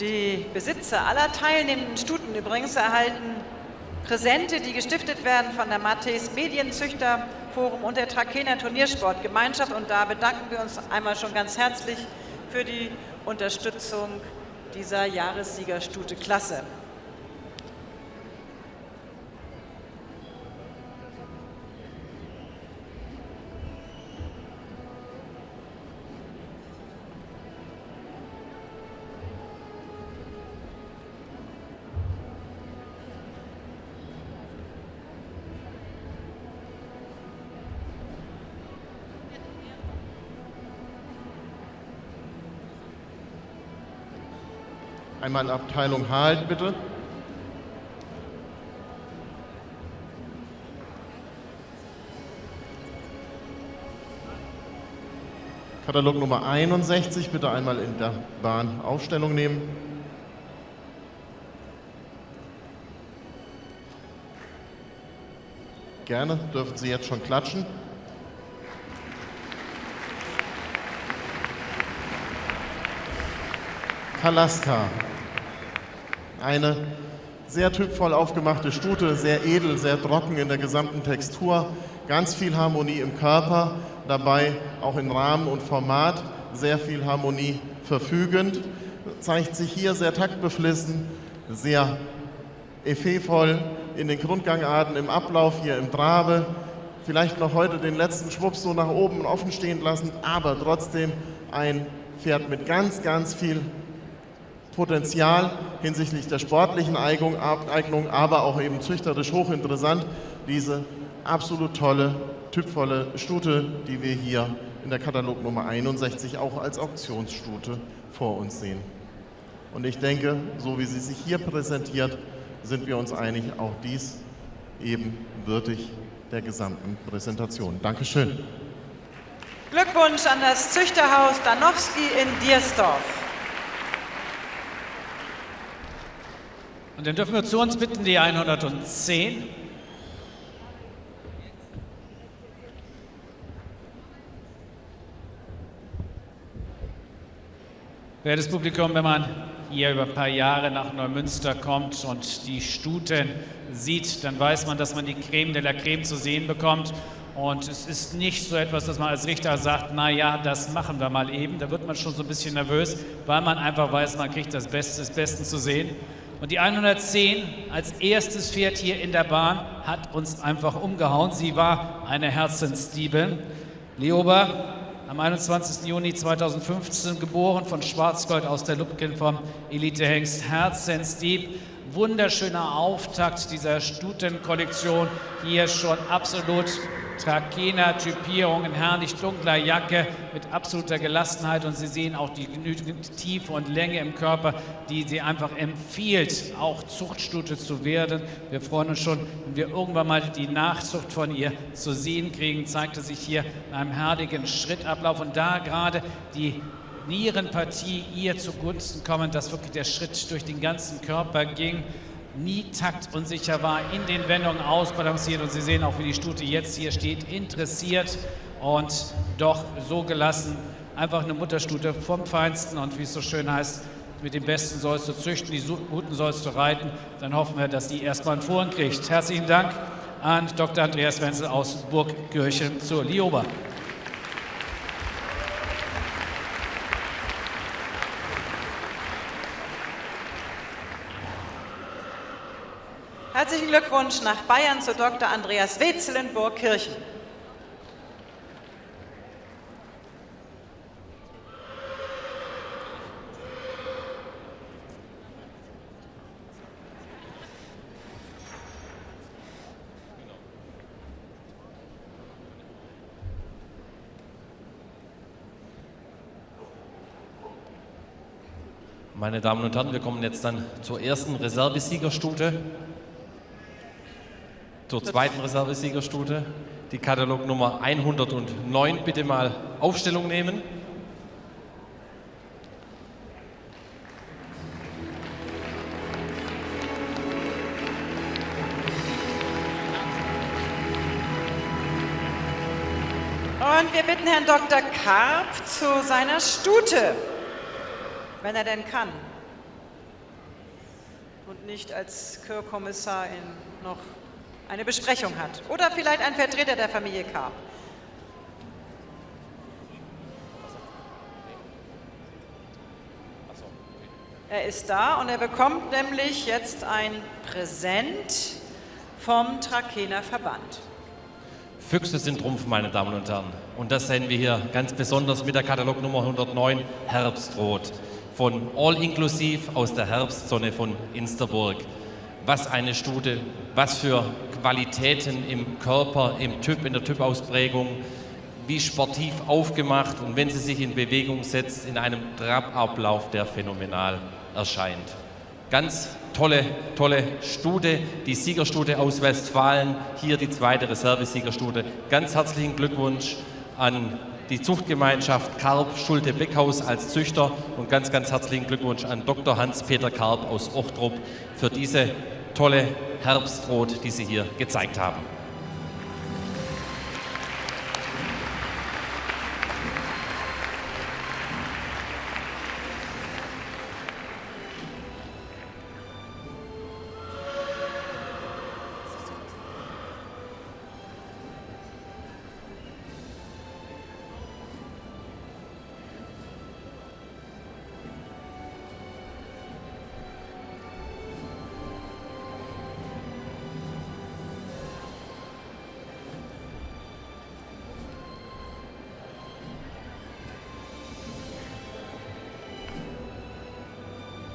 Die Besitzer aller teilnehmenden Stuten übrigens erhalten Präsente, die gestiftet werden von der Matthäus Medienzüchterforum und der Trakehner Turniersportgemeinschaft. Und da bedanken wir uns einmal schon ganz herzlich für die Unterstützung dieser Jahressiegerstute-Klasse. Einmal Abteilung Halt, bitte. Katalog Nummer 61, bitte einmal in der Bahn Aufstellung nehmen. Gerne, dürfen Sie jetzt schon klatschen. Kalaska. Eine sehr typvoll aufgemachte Stute, sehr edel, sehr trocken in der gesamten Textur, ganz viel Harmonie im Körper, dabei auch in Rahmen und Format. Sehr viel Harmonie verfügend, zeigt sich hier sehr taktbeflissen, sehr effevoll in den Grundgangarten, im Ablauf hier im Trabe, vielleicht noch heute den letzten Schwupps so nach oben offen stehen lassen, aber trotzdem ein Pferd mit ganz, ganz viel Potenzial hinsichtlich der sportlichen Eignung, aber auch eben züchterisch hochinteressant. Diese absolut tolle, typvolle Stute, die wir hier in der Katalog Nummer 61 auch als Auktionsstute vor uns sehen. Und ich denke, so wie sie sich hier präsentiert, sind wir uns einig, auch dies eben würdig der gesamten Präsentation. Dankeschön. Glückwunsch an das Züchterhaus Danowski in Diersdorf. Und dann dürfen wir zu uns bitten die 110. Wertes Publikum, wenn man hier über ein paar Jahre nach Neumünster kommt und die Stuten sieht, dann weiß man, dass man die Creme de la Creme zu sehen bekommt. Und es ist nicht so etwas, dass man als Richter sagt, na ja, das machen wir mal eben. Da wird man schon so ein bisschen nervös, weil man einfach weiß, man kriegt das Beste des Besten zu sehen. Und die 110 als erstes Pferd hier in der Bahn hat uns einfach umgehauen. Sie war eine Herzensdiebe. Leoba, am 21. Juni 2015 geboren von Schwarzgold aus der Lupkin vom Elitehengst Herzensdieb. Wunderschöner Auftakt dieser Stutenkollektion. Hier schon absolut Trakehner-Typierung in herrlich dunkler Jacke mit absoluter Gelassenheit und Sie sehen auch die genügende Tiefe und Länge im Körper, die sie einfach empfiehlt, auch Zuchtstute zu werden. Wir freuen uns schon, wenn wir irgendwann mal die Nachzucht von ihr zu sehen kriegen, zeigte sich hier in einem herrlichen Schrittablauf und da gerade die Nierenpartie ihr zugunsten kommen, dass wirklich der Schritt durch den ganzen Körper ging nie taktunsicher war, in den Wendungen ausbalanciert. Und Sie sehen auch, wie die Stute jetzt hier steht, interessiert und doch so gelassen. Einfach eine Mutterstute vom Feinsten und wie es so schön heißt, mit dem Besten sollst du züchten, die Guten sollst du reiten. Dann hoffen wir, dass die erstmal einen Vorhang kriegt. Herzlichen Dank an Dr. Andreas Wenzel aus Burgkirchen zur Lioba. Herzlichen Glückwunsch nach Bayern zu Dr. Andreas Wetzel in Burgkirchen. Meine Damen und Herren, wir kommen jetzt dann zur ersten Reservesiegerstute zur zweiten Reservesiegerstute, die Katalognummer 109. Bitte mal Aufstellung nehmen. Und wir bitten Herrn Dr. Karp zu seiner Stute, wenn er denn kann. und nicht als Chörkommissar in noch eine Besprechung hat. Oder vielleicht ein Vertreter der Familie Karp. Er ist da und er bekommt nämlich jetzt ein Präsent vom Trakener Verband. Füchse sind Trumpf, meine Damen und Herren. Und das sehen wir hier ganz besonders mit der Katalognummer 109 Herbstrot von All Inclusive aus der Herbstsonne von Insterburg. Was eine Stute, was für Qualitäten im Körper, im Typ, in der Typausprägung, wie sportiv aufgemacht und wenn sie sich in Bewegung setzt, in einem Trabablauf, der phänomenal erscheint. Ganz tolle, tolle Stute, die Siegerstute aus Westfalen, hier die zweite Reservesiegerstute. Ganz herzlichen Glückwunsch an die Zuchtgemeinschaft Karp Schulte-Beckhaus als Züchter und ganz, ganz herzlichen Glückwunsch an Dr. Hans-Peter Karp aus Ochtrup für diese tolle Herbstrot, die Sie hier gezeigt haben.